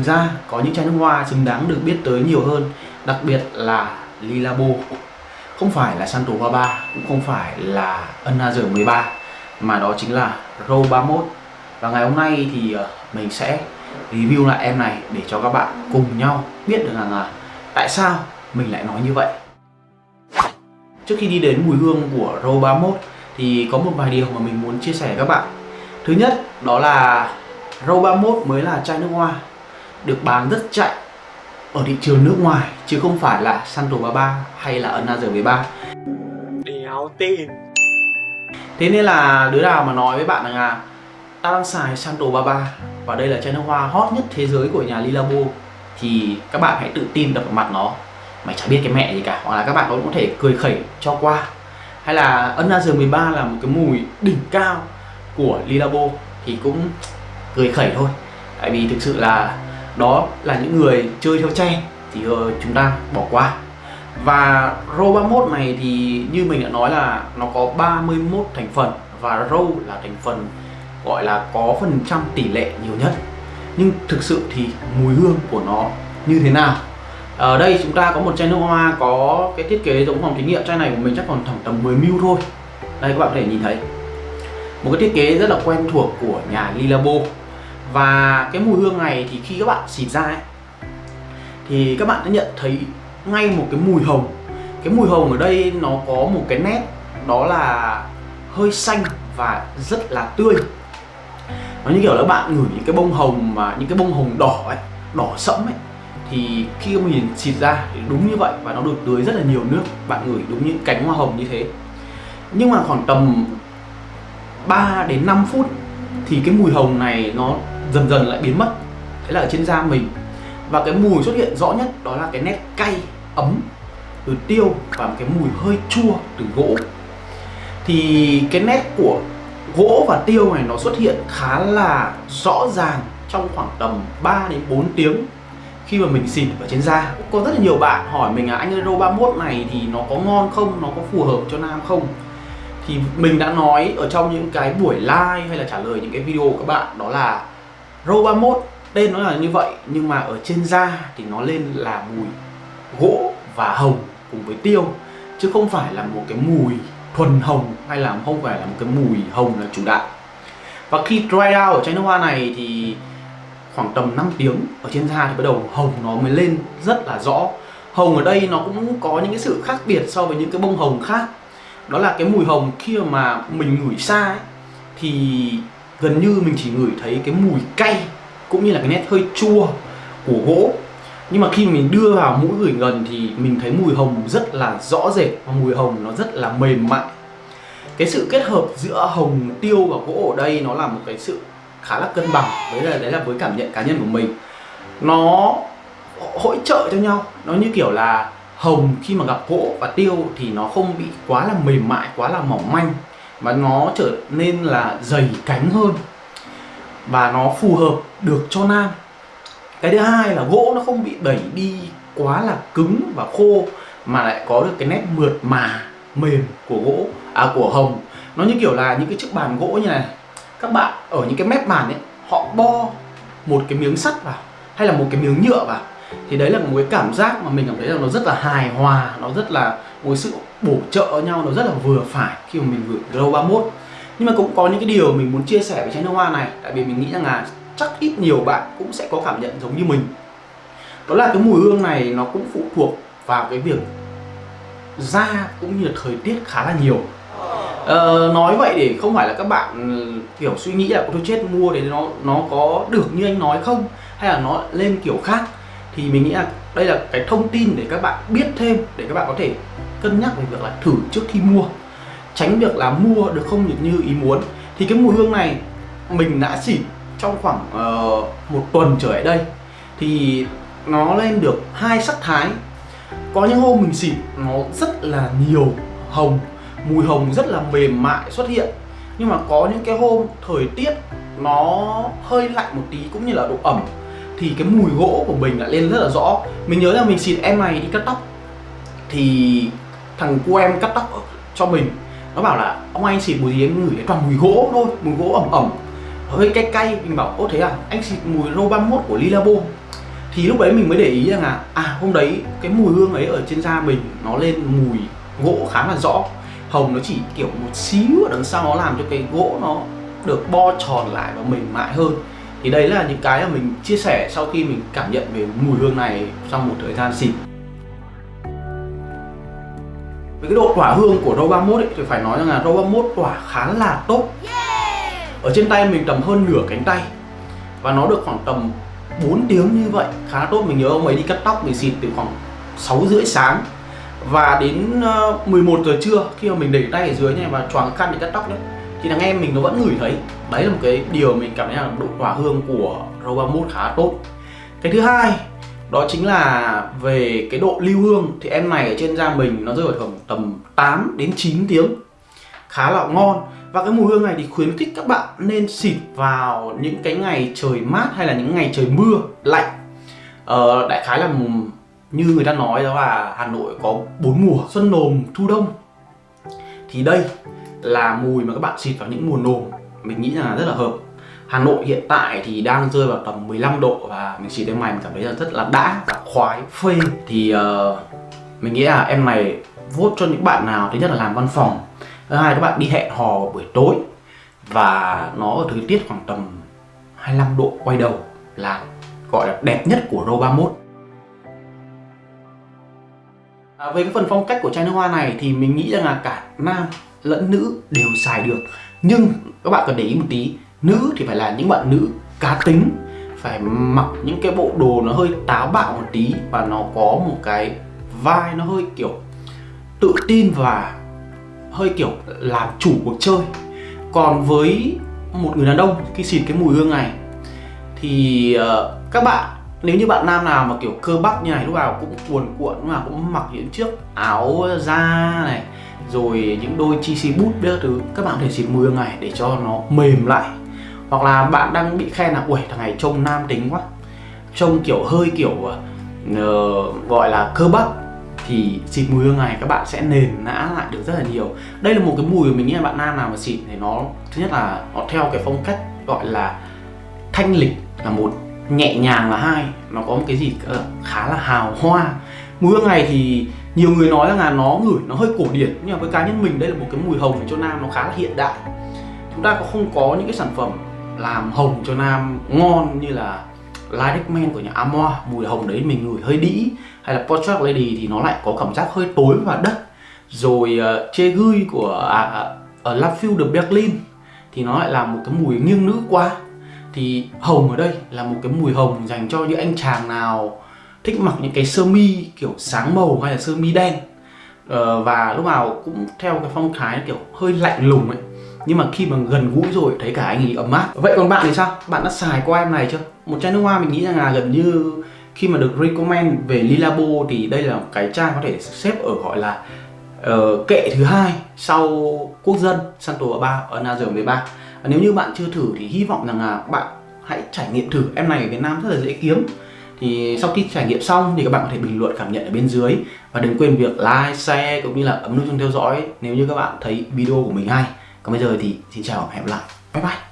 thực ra, có những chai nước hoa xứng đáng được biết tới nhiều hơn, đặc biệt là Lilabo. Không phải là Santo 33 cũng không phải là Another 13 mà đó chính là Row 31 và ngày hôm nay thì ờ, mình sẽ review lại em này để cho các bạn cùng nhau biết được rằng là tại sao mình lại nói như vậy. Trước khi đi đến mùi hương của Row 31 thì có một vài điều mà mình muốn chia sẻ với các bạn. Thứ nhất, đó là Row 31 mới là chai nước hoa được bán rất chạy ở thị trường nước ngoài chứ không phải là Santo 33 hay là Another 13 Đéo tin Thế nên là đứa nào mà nói với bạn rằng là ta đang xài Santo 33 và đây là chai nước hoa hot nhất thế giới của nhà Lilabo thì các bạn hãy tự tin đập vào mặt nó. Mày chả biết cái mẹ gì cả hoặc là các bạn cũng có thể cười khẩy cho qua. Hay là Another 13 là một cái mùi đỉnh cao của Lilabo thì cũng cười khẩy thôi. Tại vì thực sự là đó là những người chơi theo trend thì ờ, chúng ta bỏ qua. Và row 31 này thì như mình đã nói là nó có 31 thành phần và row là thành phần gọi là có phần trăm tỷ lệ nhiều nhất. Nhưng thực sự thì mùi hương của nó như thế nào? Ở đây chúng ta có một chai nước hoa có cái thiết kế giống phòng thí nghiệm. Chai này của mình chắc còn tầm tầm 10 ml thôi. Đây các bạn có thể nhìn thấy. Một cái thiết kế rất là quen thuộc của nhà Lilabo và cái mùi hương này thì khi các bạn xịt ra ấy, thì các bạn sẽ nhận thấy ngay một cái mùi hồng. Cái mùi hồng ở đây nó có một cái nét đó là hơi xanh và rất là tươi. Nó như kiểu là bạn ngửi những cái bông hồng mà những cái bông hồng đỏ ấy đỏ sẫm ấy. Thì khi mình xịt ra thì đúng như vậy và nó được tưới rất là nhiều nước. Bạn ngửi đúng những cánh hoa hồng như thế. Nhưng mà khoảng tầm 3 đến 5 phút thì cái mùi hồng này nó dần dần lại biến mất. Đấy là ở trên da mình. Và cái mùi xuất hiện rõ nhất đó là cái nét cay, ấm từ tiêu và một cái mùi hơi chua từ gỗ. Thì cái nét của gỗ và tiêu này nó xuất hiện khá là rõ ràng trong khoảng tầm 3 đến 4 tiếng khi mà mình xịt ở trên da. Có rất là nhiều bạn hỏi mình là, anh Euro 31 này thì nó có ngon không? Nó có phù hợp cho nam không? Thì mình đã nói ở trong những cái buổi live hay là trả lời những cái video của các bạn, đó là Row 31 tên nó là như vậy nhưng mà ở trên da thì nó lên là mùi gỗ và hồng cùng với tiêu chứ không phải là một cái mùi thuần hồng hay là không phải là một cái mùi hồng là chủ đạo. Và khi dry out ở chai nước hoa này thì khoảng tầm 5 tiếng ở trên da thì bắt đầu hồng nó mới lên rất là rõ. Hồng ở đây nó cũng có những cái sự khác biệt so với những cái bông hồng khác. Đó là cái mùi hồng khi mà mình ngửi xa ấy, thì gần như mình chỉ ngửi thấy cái mùi cay cũng như là cái nét hơi chua của gỗ. Nhưng mà khi mình đưa vào mũi gửi gần thì mình thấy mùi hồng rất là rõ rệt và mùi hồng nó rất là mềm mại. Cái sự kết hợp giữa hồng tiêu và gỗ ở đây nó là một cái sự khá là cân bằng, đấy là đấy là với cảm nhận cá nhân của mình. Nó hỗ trợ cho nhau nó như kiểu là hồng khi mà gặp gỗ và tiêu thì nó không bị quá là mềm mại quá là mỏng manh và nó trở nên là dày cánh hơn. Và nó phù hợp được cho nam. Cái thứ hai là gỗ nó không bị đẩy đi quá là cứng và khô, mà lại có được cái nét mượt mà, mềm của gỗ à của hồng. Nó như kiểu là những cái chiếc bàn gỗ như này. Các bạn ở những cái mép bàn ấy, họ bo một cái miếng sắt vào, hay là một cái miếng nhựa vào. Thì đấy là một cái cảm giác mà mình cảm thấy là nó rất là hài hòa, nó rất là một sự bổ trợ nhau nó rất là vừa phải khi mà mình gửi Glow 31 nhưng mà cũng có những cái điều mình muốn chia sẻ với chai nước hoa này tại vì mình nghĩ rằng là chắc ít nhiều bạn cũng sẽ có cảm nhận giống như mình. Đó là cái mùi hương này nó cũng phụ thuộc vào cái việc da cũng như là thời tiết khá là nhiều. Ờ, nói vậy để không phải là các bạn ừ, kiểu suy nghĩ là tôi chết mua để nó nó có được như anh nói không? hay là nó lên kiểu khác thì mình nghĩ là đây là cái thông tin để các bạn biết thêm để các bạn có thể cân nhắc về việc là thử trước khi mua. Tránh việc là mua được không được như ý muốn. Thì cái mùi hương này mình đã xịt trong khoảng uh, một tuần trở lại đây. Thì nó lên được hai sắc thái. Có những hôm mình xịt nó rất là nhiều hồng mùi hồng rất là mềm mại xuất hiện. Nhưng mà có những cái hôm thời tiết nó hơi lạnh một tí cũng như là độ ẩm thì cái mùi gỗ của mình lại lên rất là rõ. Mình nhớ là mình xịt em này đi cắt tóc. Thì thằng cô em cắt tóc cho mình. Nó bảo là, ông anh xịt mùi gì anh ngửi toàn mùi gỗ thôi, mùi gỗ ẩm ẩm. Hơi cay cay. Mình bảo, ô thế à anh xịt mùi rô 31 của Lilabo. Thì lúc đấy mình mới để ý rằng là à hôm đấy cái mùi hương ấy ở trên da mình nó lên mùi gỗ khá là rõ. Hồng nó chỉ kiểu một xíu ở đằng sau nó làm cho cái gỗ nó được bo tròn lại và mềm mại hơn thì đấy là những cái mà mình chia sẻ sau khi mình cảm nhận về mùi hương này trong một thời gian xịt về cái độ tỏa hương của Râu 31 ấy, thì phải nói rằng là Râu 31 tỏa khá là tốt. Ở trên tay mình tầm hơn nửa cánh tay. Và nó được khoảng tầm 4 tiếng như vậy khá tốt. Mình nhớ ông ấy đi cắt tóc mình xịt từ khoảng 6 rưỡi sáng. Và đến 11 giờ trưa khi mà mình để tay ở dưới này và choàng khăn để cắt tóc đấy thì thằng em mình nó vẫn ngửi thấy. Đấy là một cái điều mình cảm thấy là độ hòa hương của Râu 31 khá tốt. Cái thứ hai đó chính là về cái độ lưu hương. Thì em này ở trên da mình nó rơi vào khoảng tầm 8 đến 9 tiếng. Khá là ngon. Và cái mùi hương này thì khuyến khích các bạn nên xịt vào những cái ngày trời mát hay là những ngày trời mưa lạnh. Ờ, đại khái là như người ta nói đó là Hà Nội có bốn mùa xuân nồm thu đông. Thì đây là mùi mà các bạn xịt vào những mùa nồm. Mình nghĩ là rất là hợp. Hà Nội hiện tại thì đang rơi vào tầm 15 độ và mình xịt em này mình cảm thấy là rất là đã và khoái phê. Thì uh, mình nghĩ là em này vote cho những bạn nào thứ nhất là làm văn phòng thứ hai các bạn đi hẹn hò buổi tối và nó ở thời tiết khoảng tầm 25 độ quay đầu là gọi là đẹp nhất của Rô 31 à, về cái phần phong cách của chai nước hoa này thì mình nghĩ rằng là cả nam lẫn nữ đều xài được. Nhưng các bạn cần để ý một tí nữ thì phải là những bạn nữ cá tính phải mặc những cái bộ đồ nó hơi táo bạo một tí và nó có một cái vai nó hơi kiểu tự tin và hơi kiểu làm chủ cuộc chơi. Còn với một người đàn ông khi xịt cái mùi hương này thì uh, các bạn nếu như bạn nam nào mà kiểu cơ bắp như này lúc nào cũng cuồn cuộn lúc nào cũng mặc những chiếc áo da này rồi những đôi chi xì bút đỡ thứ các bạn có thể xịt mùi hương này để cho nó mềm lại. Hoặc là bạn đang bị khen là ui thằng này trông nam tính quá trông kiểu hơi kiểu uh, gọi là cơ bắp. Thì xịt mùi hương này các bạn sẽ nền nã lại được rất là nhiều. Đây là một cái mùi mà mình nghĩ là bạn nam nào mà xịt thì nó thứ nhất là nó theo cái phong cách gọi là thanh lịch là một nhẹ nhàng là hai nó có một cái gì ờ, khá là hào hoa. Mùi hương này thì nhiều người nói rằng là nó ngửi nó hơi cổ điển nhưng mà với cá nhân mình đây là một cái mùi hồng cho nam nó khá là hiện đại. Chúng ta có không có những cái sản phẩm làm hồng cho nam ngon như là Lilac Man của nhà amoa. Mùi hồng đấy mình ngửi hơi đĩ hay là Portrait Lady thì nó lại có cảm giác hơi tối và đất. Rồi ờ, uh, Che Gui của à, à ở La de Berlin thì nó lại là một cái mùi nghiêng nữ quá thì hồng ở đây là một cái mùi hồng dành cho những anh chàng nào thích mặc những cái sơ mi kiểu sáng màu hay là sơ mi đen. Ờ, và lúc nào cũng theo cái phong thái kiểu hơi lạnh lùng ấy. Nhưng mà khi mà gần gũi rồi thấy cả anh ấy ấm áp. Vậy còn bạn thì sao? Bạn đã xài qua em này chưa? Một chai nước hoa mình nghĩ rằng là gần như khi mà được recommend về Lilabo thì đây là một cái chai có thể xếp ở gọi là uh, kệ thứ hai sau quốc dân Santo 3 ở Nazar 13 nếu như bạn chưa thử thì hy vọng rằng là bạn hãy trải nghiệm thử. Em này ở Việt Nam rất là dễ kiếm. Thì sau khi trải nghiệm xong thì các bạn có thể bình luận cảm nhận ở bên dưới. Và đừng quên việc like, share cũng như là ấn nút chuông theo dõi nếu như các bạn thấy video của mình hay. Còn bây giờ thì xin chào và hẹn gặp lại. Bye bye.